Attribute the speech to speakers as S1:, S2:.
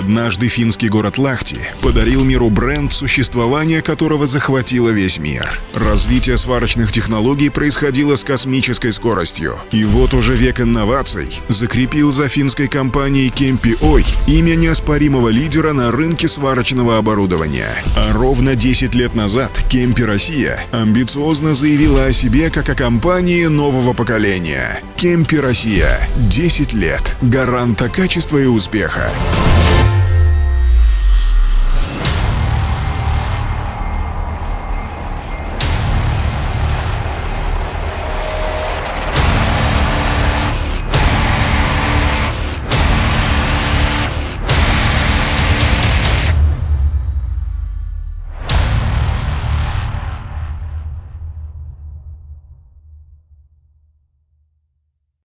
S1: Однажды финский город Лахти подарил миру бренд, существование которого захватило весь мир. Развитие сварочных технологий происходило с космической скоростью. И вот уже век инноваций закрепил за финской компанией Кемпи Ой имя неоспоримого лидера на рынке сварочного оборудования. А ровно 10 лет назад Кемпи Россия амбициозно заявила о себе как о компании нового поколения. Кемпи Россия. 10 лет. Гаранта качества и успеха.